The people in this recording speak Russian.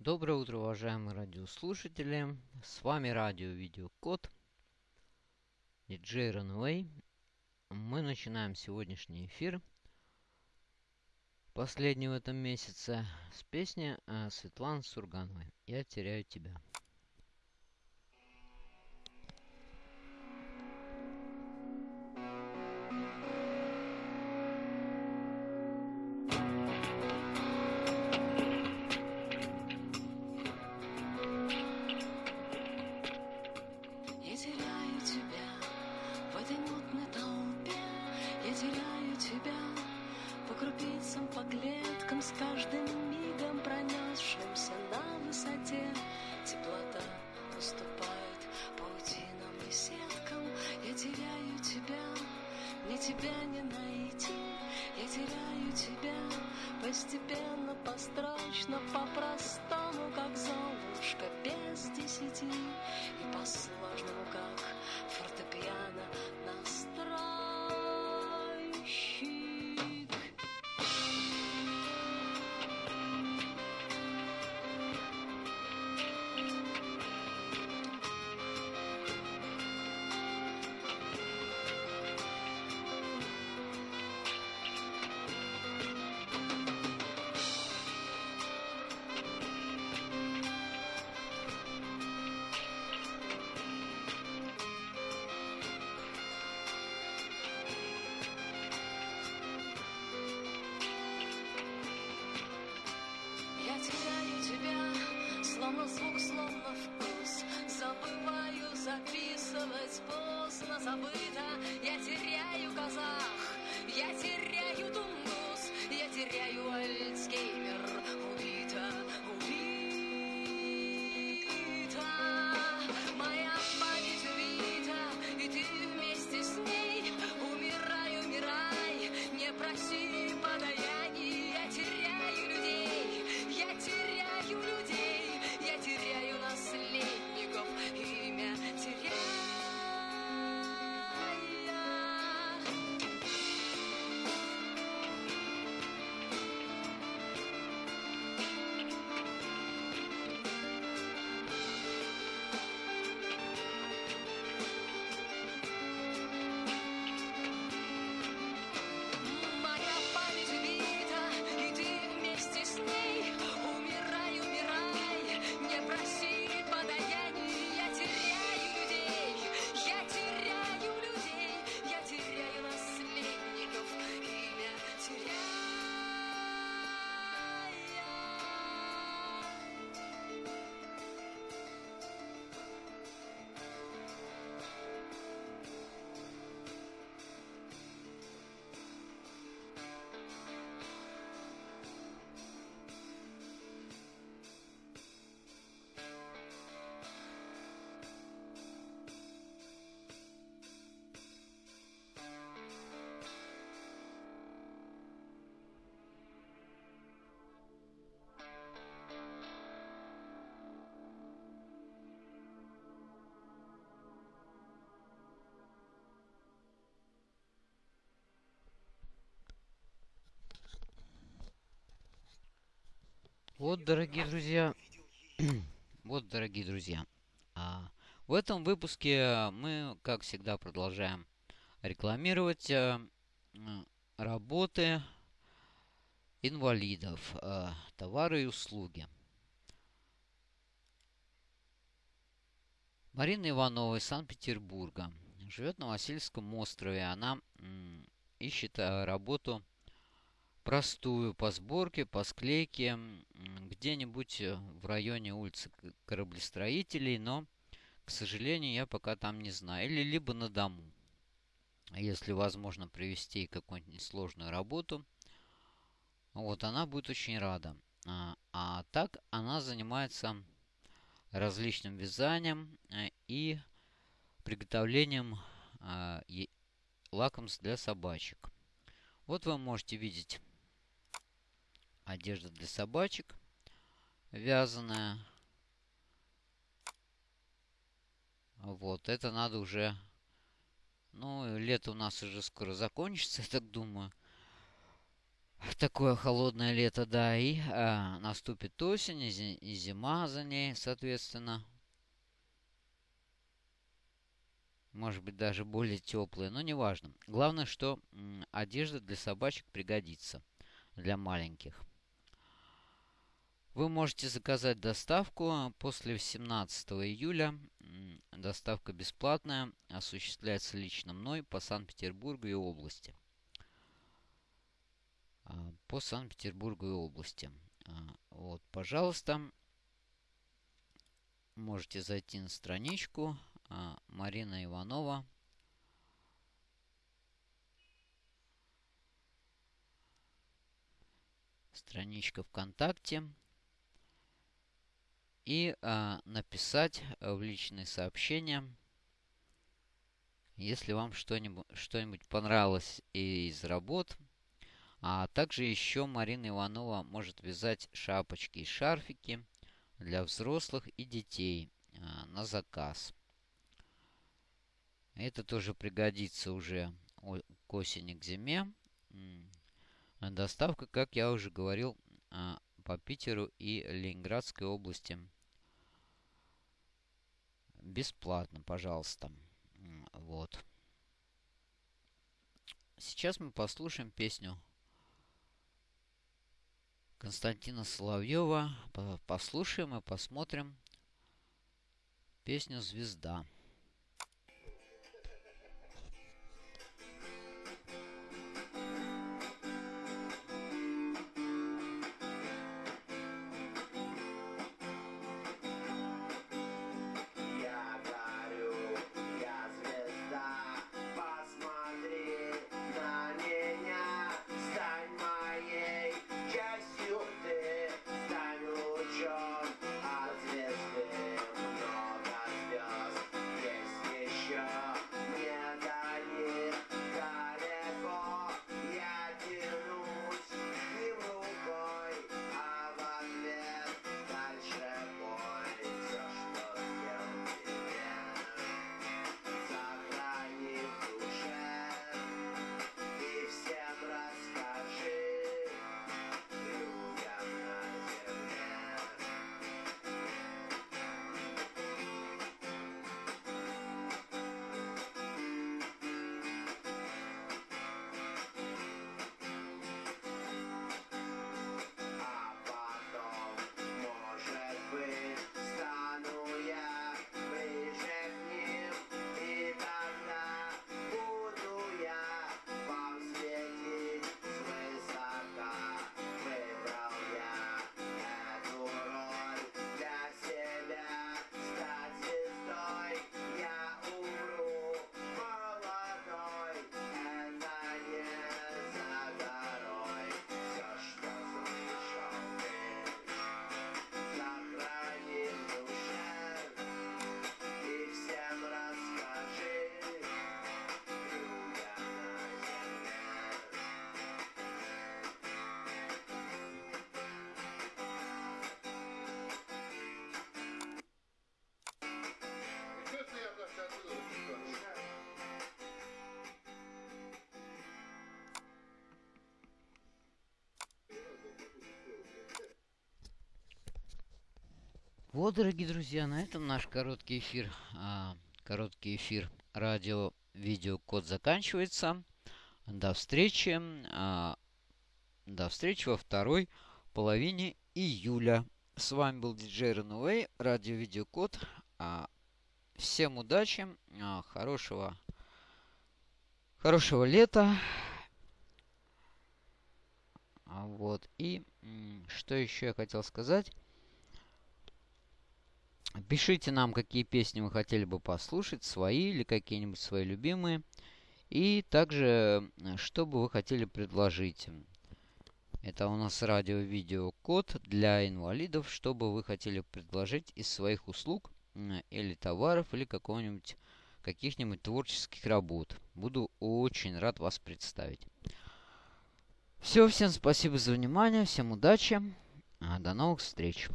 Доброе утро, уважаемые радиослушатели. С вами радио Видеокод. Диджей Runway. Мы начинаем сегодняшний эфир. Последний в этом месяце с песни э, Светланы Сургановой. Я теряю тебя. крупицам, по клеткам, с каждым мигом пронесшимся на высоте. Теплота поступает паутинам и сеткам, я теряю тебя, ни тебя не найти, я теряю тебя, постепенно, построчно, по-простому, как золушка, без десяти, и по-сложному, как фортепиано нас Словно звук, словно вкус. Забываю записывать поздно забыто. Я теряю казах, я теряю Вот, дорогие друзья, вот, дорогие друзья, а, в этом выпуске мы, как всегда, продолжаем рекламировать а, работы инвалидов, а, товары и услуги. Марина Иванова из Санкт-Петербурга живет на Васильском острове. Она ищет работу простую по сборке, по склейке где-нибудь в районе улицы кораблестроителей, но, к сожалению, я пока там не знаю. Или либо на дому, если возможно привести какую-нибудь несложную работу. Вот, она будет очень рада. А, а так она занимается различным вязанием и приготовлением а, лакомств для собачек. Вот вы можете видеть одежда для собачек вязаная. Вот, это надо уже... Ну, лето у нас уже скоро закончится, я так думаю. такое холодное лето, да, и а, наступит осень и, зима за ней, соответственно. Может быть, даже более теплые, но неважно. Главное, что одежда для собачек пригодится для маленьких. Вы можете заказать доставку после 17 июля. Доставка бесплатная, осуществляется лично мной по Санкт-Петербургу и области. А, по Санкт-Петербургу и области. А, вот, пожалуйста, можете зайти на страничку а, Марина Иванова. Страничка ВКонтакте и а, написать э, в личные сообщения, если вам что-нибудь что понравилось из работ. А также еще Марина Иванова может вязать шапочки и шарфики для взрослых и детей а, на заказ. Это тоже пригодится уже к осени, к зиме. Доставка, как я уже говорил, а, по Питеру и Ленинградской области. Бесплатно, пожалуйста. Вот. Сейчас мы послушаем песню Константина Соловьева. Послушаем и посмотрим песню «Звезда». Вот, дорогие друзья, на этом наш короткий эфир, а, короткий эфир радио видео код заканчивается. До встречи. А, до встречи во второй половине июля. С вами был диджей Runaway, радио видео код. А, всем удачи, а, хорошего, хорошего лета. А, вот. И что еще я хотел сказать? Пишите нам, какие песни вы хотели бы послушать, свои или какие-нибудь свои любимые. И также, что бы вы хотели предложить. Это у нас радио-видео-код для инвалидов. Что бы вы хотели предложить из своих услуг или товаров, или какого-нибудь каких-нибудь творческих работ. Буду очень рад вас представить. Все, всем спасибо за внимание, всем удачи, до новых встреч.